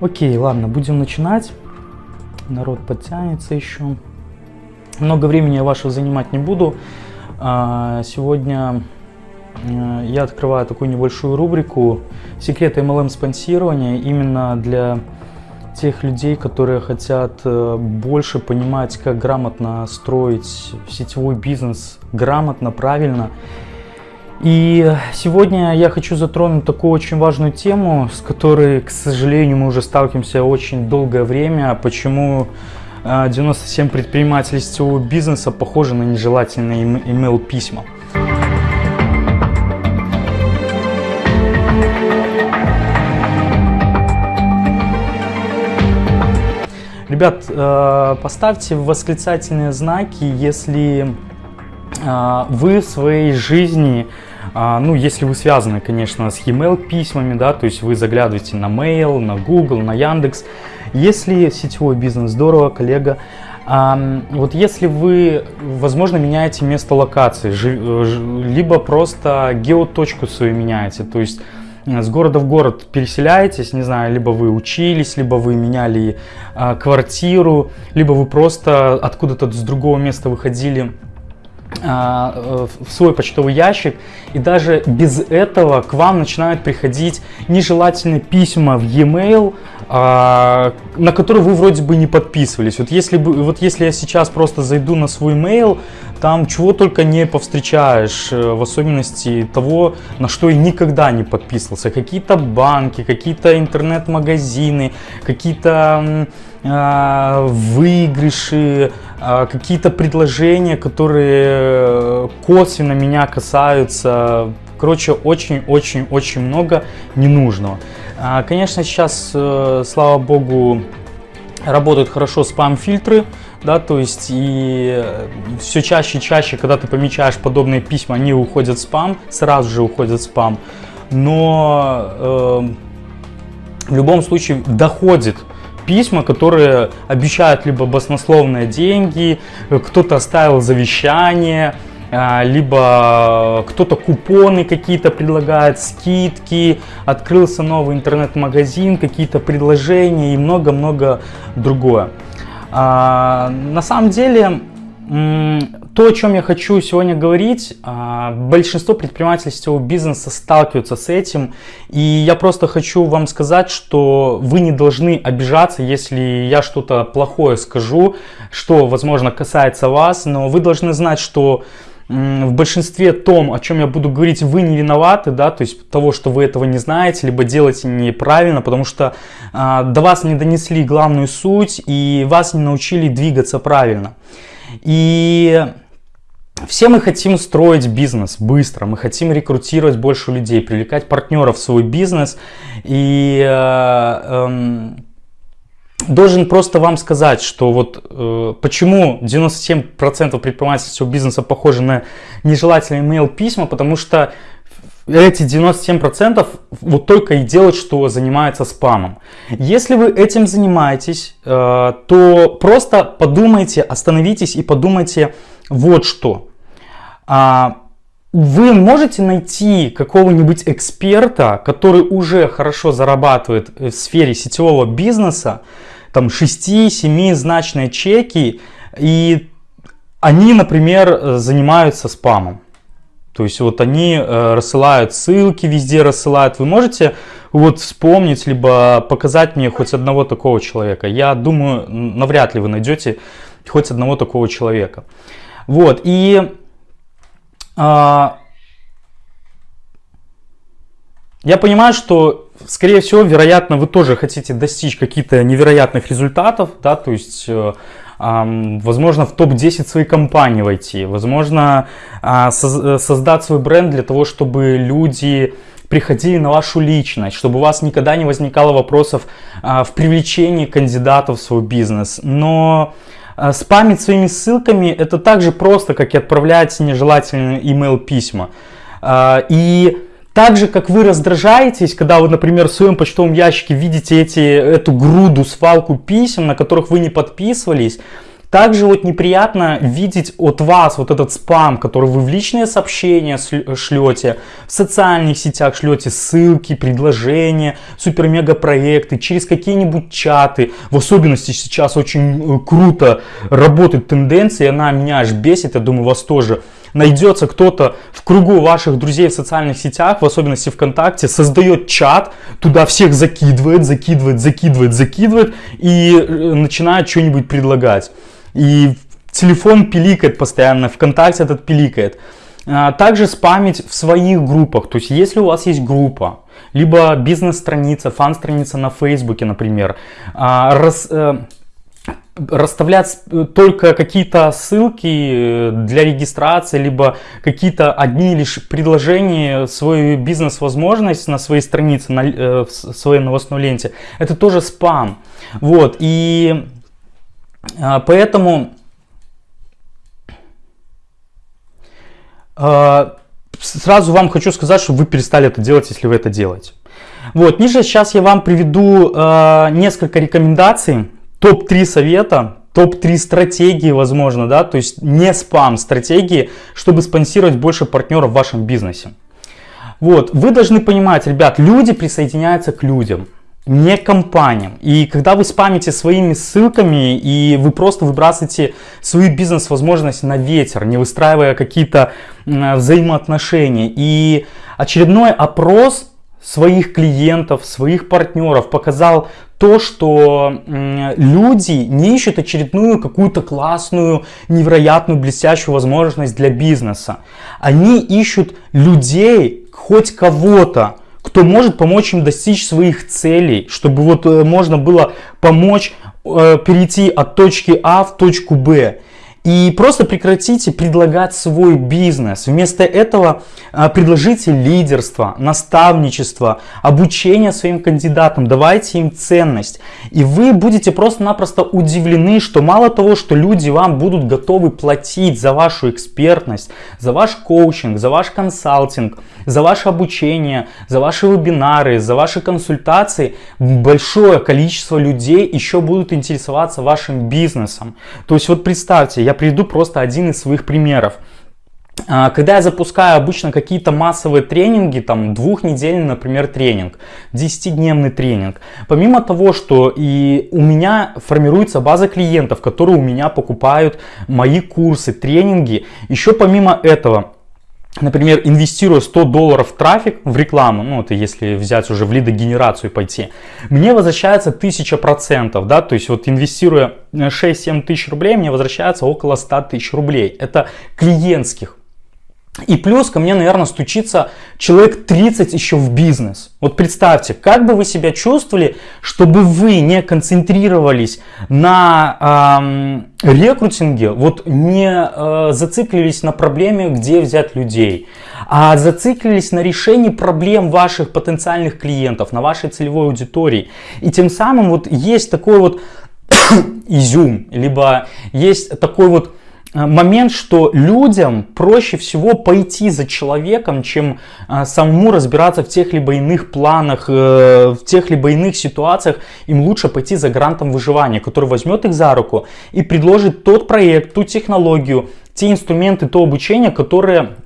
Окей, ладно, будем начинать. Народ подтянется еще. Много времени я вашего занимать не буду. А, сегодня э, я открываю такую небольшую рубрику «Секреты MLM спонсирования» именно для тех людей, которые хотят э, больше понимать, как грамотно строить сетевой бизнес, грамотно, правильно. И сегодня я хочу затронуть такую очень важную тему, с которой, к сожалению, мы уже сталкиваемся очень долгое время. Почему 97 а, предпринимателей сетевого бизнеса похожи на нежелательные email письма. Ребят, э, поставьте восклицательные знаки, если э, вы в своей жизни, э, ну, если вы связаны, конечно, с e-mail письмами, да, то есть вы заглядываете на Mail, на Google, на Яндекс, если сетевой бизнес, здорово, коллега. А, вот если вы, возможно, меняете место локации, э, либо просто геоточку свою меняете, то есть э, с города в город переселяетесь, не знаю, либо вы учились, либо вы меняли а, квартиру, либо вы просто откуда-то с другого места выходили а, в свой почтовый ящик, и даже без этого к вам начинают приходить нежелательные письма в e-mail, а, на который вы вроде бы не подписывались. Вот если, бы, вот если я сейчас просто зайду на свой mail, там чего только не повстречаешь, э, в особенности того, на что я никогда не подписывался. Какие-то банки, какие-то интернет-магазины, какие-то э, выигрыши, э, какие-то предложения, которые косвенно меня касаются. Короче, очень-очень-очень много ненужного. А, конечно, сейчас, э, слава богу, работают хорошо спам-фильтры, да, то есть и э, все чаще и чаще, когда ты помечаешь подобные письма, они уходят в спам, сразу же уходят в спам, но э, в любом случае доходит письма, которые обещают либо баснословные деньги, э, кто-то оставил завещание, а, либо кто-то купоны какие-то предлагает, скидки, открылся новый интернет-магазин, какие-то предложения и много-много другое. А, на самом деле, то, о чем я хочу сегодня говорить, а, большинство предпринимателей сетевого бизнеса сталкиваются с этим. И я просто хочу вам сказать, что вы не должны обижаться, если я что-то плохое скажу, что, возможно, касается вас. Но вы должны знать, что в большинстве том, о чем я буду говорить, вы не виноваты, да, то есть того, что вы этого не знаете, либо делаете неправильно, потому что э, до вас не донесли главную суть и вас не научили двигаться правильно. И все мы хотим строить бизнес быстро, мы хотим рекрутировать больше людей, привлекать партнеров в свой бизнес. И э, э, должен просто вам сказать, что вот э, почему 97% предпринимательского бизнеса похожи на нежелательные email письма, потому что эти 97% вот только и делают, что занимаются спамом. Если вы этим занимаетесь, э, то просто подумайте, остановитесь и подумайте вот что. А, вы можете найти какого-нибудь эксперта, который уже хорошо зарабатывает в сфере сетевого бизнеса, там 6-7 значные чеки, и они, например, занимаются спамом. То есть вот они э, рассылают ссылки, везде рассылают. Вы можете вот вспомнить, либо показать мне хоть одного такого человека. Я думаю, навряд ли вы найдете хоть одного такого человека. Вот, и а, я понимаю, что скорее всего, вероятно, вы тоже хотите достичь каких-то невероятных результатов, да, то есть, э, возможно, в топ-10 своей компании войти, возможно, э, создать свой бренд для того, чтобы люди приходили на вашу личность, чтобы у вас никогда не возникало вопросов э, в привлечении кандидатов в свой бизнес. Но э, спамить своими ссылками это так же просто, как и отправлять нежелательные email письма. И так же, как вы раздражаетесь, когда вы, например, в своем почтовом ящике видите эти, эту груду, свалку писем, на которых вы не подписывались, Также вот неприятно видеть от вас вот этот спам, который вы в личные сообщения шлете, в социальных сетях шлете ссылки, предложения, супер-мега проекты, через какие-нибудь чаты. В особенности сейчас очень э, круто работает тенденция, она меня аж бесит, я думаю вас тоже найдется кто-то в кругу ваших друзей в социальных сетях, в особенности ВКонтакте, создает чат, туда всех закидывает, закидывает, закидывает, закидывает и э, начинает что-нибудь предлагать. И телефон пиликает постоянно, ВКонтакте этот пиликает. А, также спамить в своих группах, то есть если у вас есть группа, либо бизнес-страница, фан-страница на Фейсбуке, например, а, раз, э, расставлять только какие-то ссылки э, для регистрации, либо какие-то одни лишь предложения, свою бизнес-возможность на своей странице, на э, в своей новостной ленте, это тоже спам. Вот, и а, поэтому а, сразу вам хочу сказать, что вы перестали это делать, если вы это делаете. Вот, ниже сейчас я вам приведу э, несколько рекомендаций топ-3 совета, топ-3 стратегии, возможно, да, то есть не спам стратегии, чтобы спонсировать больше партнеров в вашем бизнесе. Вот, вы должны понимать, ребят, люди присоединяются к людям, не к компаниям. И когда вы спамите своими ссылками и вы просто выбрасываете свою бизнес-возможность на ветер, не выстраивая какие-то взаимоотношения. И очередной опрос своих клиентов, своих партнеров показал то, что люди не ищут очередную какую-то классную, невероятную, блестящую возможность для бизнеса. Они ищут людей, хоть кого-то, кто может помочь им достичь своих целей, чтобы вот э, можно было помочь э, перейти от точки А в точку Б. И просто прекратите предлагать свой бизнес. Вместо этого а, предложите лидерство, наставничество, обучение своим кандидатам. Давайте им ценность. И вы будете просто-напросто удивлены, что мало того, что люди вам будут готовы платить за вашу экспертность, за ваш коучинг, за ваш консалтинг, за ваше обучение, за ваши вебинары, за ваши консультации, большое количество людей еще будут интересоваться вашим бизнесом. То есть вот представьте, я приведу просто один из своих примеров. А, когда я запускаю обычно какие-то массовые тренинги, там двухнедельный, например, тренинг, 10-дневный тренинг, помимо того, что и у меня формируется база клиентов, которые у меня покупают мои курсы, тренинги, еще помимо этого, например, инвестируя 100 долларов в трафик, в рекламу, ну это если взять уже в лидогенерацию пойти, мне возвращается 1000%, да, то есть вот инвестируя 6-7 тысяч рублей, мне возвращается около 100 тысяч рублей. Это клиентских. И плюс ко мне, наверное, стучится человек 30 еще в бизнес. Вот представьте, как бы вы себя чувствовали, чтобы вы не концентрировались на эм, рекрутинге, вот не э, зациклились на проблеме, где взять людей, а зациклились на решении проблем ваших потенциальных клиентов, на вашей целевой аудитории. И тем самым вот есть такой вот изюм, либо есть такой вот момент, что людям проще всего пойти за человеком, чем э, самому разбираться в тех либо иных планах, э, в тех либо иных ситуациях. Им лучше пойти за грантом выживания, который возьмет их за руку и предложит тот проект, ту технологию, те инструменты, то обучение, которые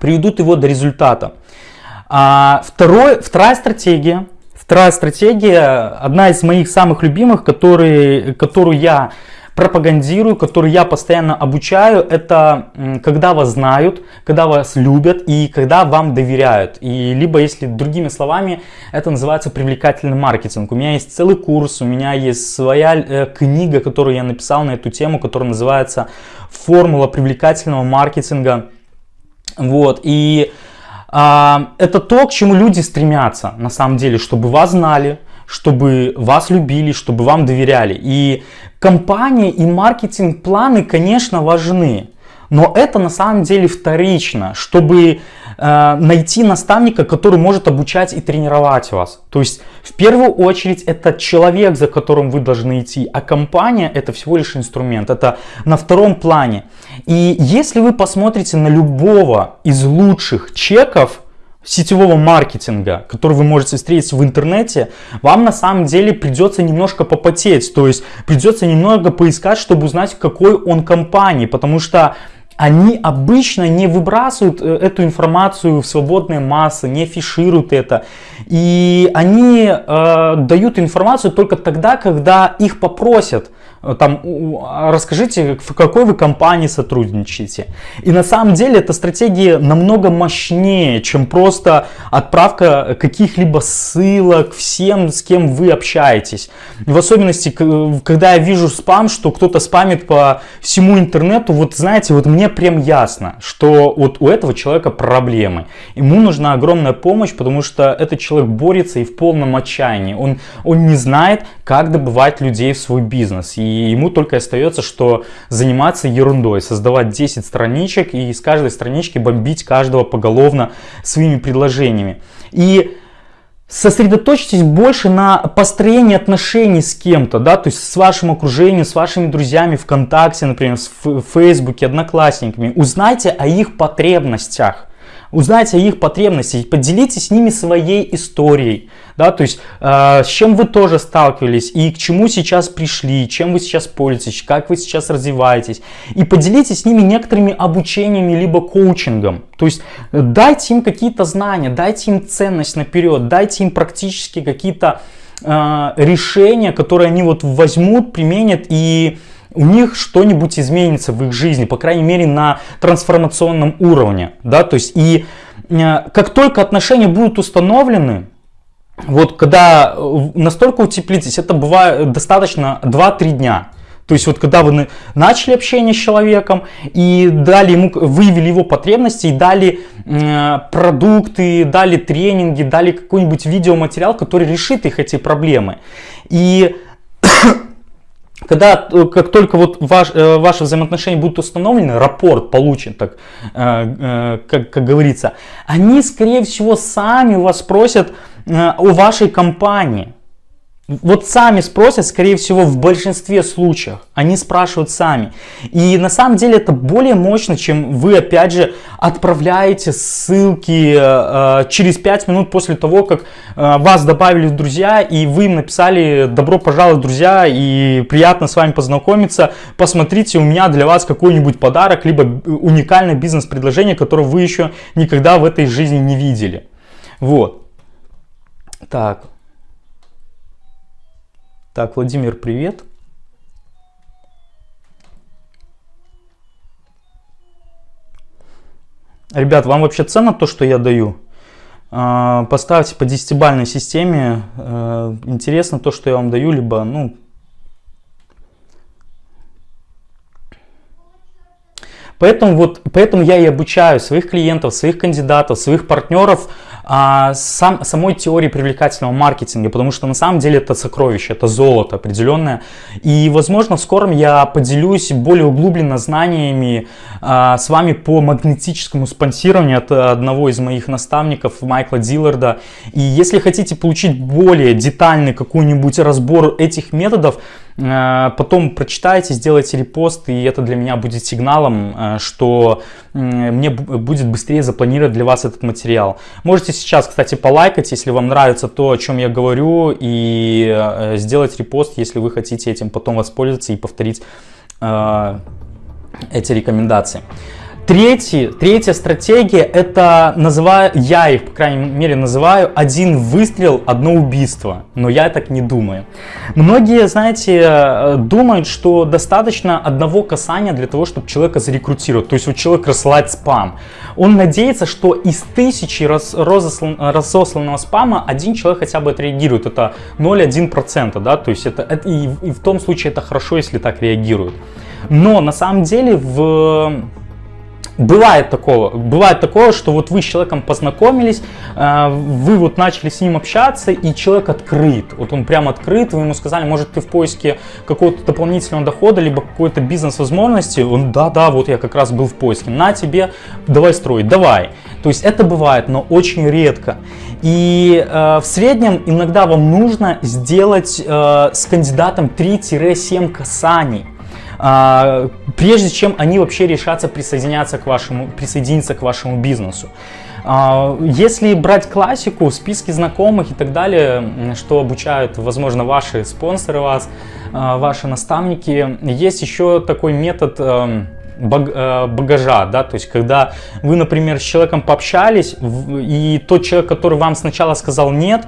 приведут его до результата. А второй, вторая стратегия, вторая стратегия, одна из моих самых любимых, которые, которую я пропагандирую, который я постоянно обучаю, это когда вас знают, когда вас любят и когда вам доверяют. И либо, если другими словами, это называется привлекательный маркетинг. У меня есть целый курс, у меня есть своя э, книга, которую я написал на эту тему, которая называется «Формула привлекательного маркетинга». Вот, и а, это то, к чему люди стремятся, на самом деле, чтобы вас знали, чтобы вас любили, чтобы вам доверяли. И компания и маркетинг-планы, конечно, важны. Но это на самом деле вторично, чтобы э, найти наставника, который может обучать и тренировать вас. То есть в первую очередь это человек, за которым вы должны идти, а компания это всего лишь инструмент, это на втором плане. И если вы посмотрите на любого из лучших чеков, сетевого маркетинга, который вы можете встретить в интернете, вам на самом деле придется немножко попотеть, то есть придется немного поискать, чтобы узнать, какой он компании, потому что они обычно не выбрасывают э, эту информацию в свободные массы, не фишируют это. И они э, дают информацию только тогда, когда их попросят. Там, а расскажите, в какой вы компании сотрудничаете. И на самом деле эта стратегия намного мощнее, чем просто отправка каких-либо ссылок всем, с кем вы общаетесь. В особенности, когда я вижу спам, что кто-то спамит по всему интернету, вот знаете, вот мне прям ясно, что вот у этого человека проблемы. Ему нужна огромная помощь, потому что этот человек борется и в полном отчаянии. Он, он не знает, как добывать людей в свой бизнес. И ему только остается, что заниматься ерундой, создавать 10 страничек и из каждой странички бомбить каждого поголовно своими предложениями. И сосредоточьтесь больше на построении отношений с кем-то, да, то есть с вашим окружением, с вашими друзьями ВКонтакте, например, в Фейсбуке, Одноклассниками. Узнайте о их потребностях. Узнайте их потребностях, поделитесь с ними своей историей, да, то есть э, с чем вы тоже сталкивались и к чему сейчас пришли, чем вы сейчас пользуетесь, как вы сейчас развиваетесь. И поделитесь с ними некоторыми обучениями либо коучингом. То есть э, дайте им какие-то знания, дайте им ценность наперед, дайте им практически какие-то э, решения, которые они вот возьмут, применят и у них что-нибудь изменится в их жизни, по крайней мере на трансформационном уровне, да, то есть и э, как только отношения будут установлены, вот когда э, настолько утеплитесь, это бывает достаточно 2-3 дня. То есть вот когда вы начали общение с человеком и дали ему, выявили его потребности и дали э, продукты, дали тренинги, дали какой-нибудь видеоматериал, который решит их эти проблемы. И когда, э, как только вот ваш, э, ваши взаимоотношения будут установлены, рапорт получен, так, э, как, как говорится, они, скорее всего, сами вас спросят о вашей компании. Вот сами спросят, скорее всего, в большинстве случаев. Они спрашивают сами. И на самом деле это более мощно, чем вы, опять же, отправляете ссылки э, через 5 минут после того, как э, вас добавили в друзья, и вы им написали «Добро пожаловать, друзья, и приятно с вами познакомиться. Посмотрите, у меня для вас какой-нибудь подарок, либо уникальное бизнес-предложение, которое вы еще никогда в этой жизни не видели». Вот. Так. Так, Владимир, привет. Ребят, вам вообще ценно то, что я даю? А, поставьте по десятибальной системе. Э, интересно то, что я вам даю, либо, ну... Поэтому, вот, поэтому я и обучаю своих клиентов, своих кандидатов, своих партнеров а, сам, самой теории привлекательного маркетинга, потому что на самом деле это сокровище, это золото определенное. И, возможно, в скором я поделюсь более углубленно знаниями а, с вами по магнетическому спонсированию от одного из моих наставников Майкла Дилларда. И если хотите получить более детальный какой-нибудь разбор этих методов, потом прочитайте, сделайте репост, и это для меня будет сигналом, а, что мне будет быстрее запланировать для вас этот материал. Можете сейчас, кстати, полайкать, если вам нравится то, о чем я говорю, и э, сделать репост, если вы хотите этим потом воспользоваться и повторить э, эти рекомендации. Третий, третья стратегия, это называю, я их, по крайней мере, называю один выстрел, одно убийство. Но я так не думаю. Многие, знаете, э, думают, что достаточно одного касания для того, чтобы человека зарекрутировать. То есть вот человек рассылает спам. Он надеется, что из тысячи раз, разосланного спама один человек хотя бы отреагирует. Это 0,1%, да, то есть это, это и, и в том случае это хорошо, если так реагируют. Но на самом деле в Бывает такого, бывает такое, что вот вы с человеком познакомились, э, вы вот начали с ним общаться, и человек открыт, вот он прям открыт, вы ему сказали, может ты в поиске какого-то дополнительного дохода, либо какой-то бизнес-возможности, он, да-да, вот я как раз был в поиске, на тебе, давай строить, давай. То есть это бывает, но очень редко. И э, в среднем иногда вам нужно сделать э, с кандидатом 3-7 касаний. А, прежде чем они вообще решатся присоединяться к вашему, присоединиться к вашему бизнесу. А, если брать классику, списки знакомых и так далее, что обучают, возможно, ваши спонсоры вас, а, ваши наставники, есть еще такой метод эм, э, багажа, да, то есть когда вы, например, с человеком пообщались, и тот человек, который вам сначала сказал нет,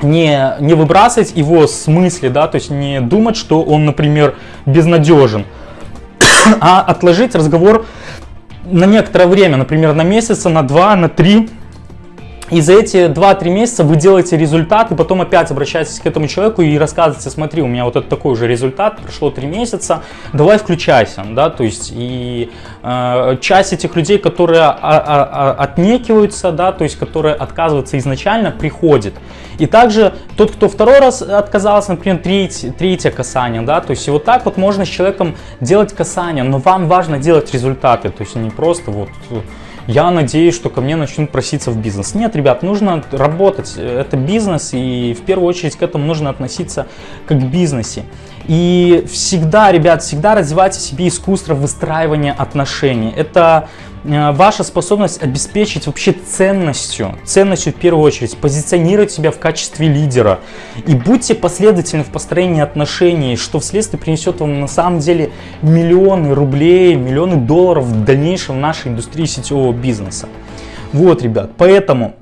не, не выбрасывать его с мысли, да, то есть не думать, что он, например, безнадежен, а отложить разговор на некоторое время, например, на месяца, на два, на три, и за эти 2-3 месяца вы делаете результат, и потом опять обращаетесь к этому человеку и рассказываете, смотри, у меня вот это такой же результат, прошло 3 месяца, давай включайся, да, то есть и э, часть этих людей, которые а, а, а, отнекиваются, да, то есть которые отказываются изначально, приходит. И также тот, кто второй раз отказался, например, треть, третье касание, да, то есть и вот так вот можно с человеком делать касание, но вам важно делать результаты, то есть не просто вот я надеюсь, что ко мне начнут проситься в бизнес. Нет, ребят, нужно работать. Это бизнес, и в первую очередь к этому нужно относиться как к бизнесе. И всегда, ребят, всегда развивайте себе искусство выстраивания отношений. Это Э, ваша способность обеспечить вообще ценностью, ценностью в первую очередь, позиционировать себя в качестве лидера. И будьте последовательны в построении отношений, что вследствие принесет вам на самом деле миллионы рублей, миллионы долларов в дальнейшем в нашей индустрии сетевого бизнеса. Вот, ребят, поэтому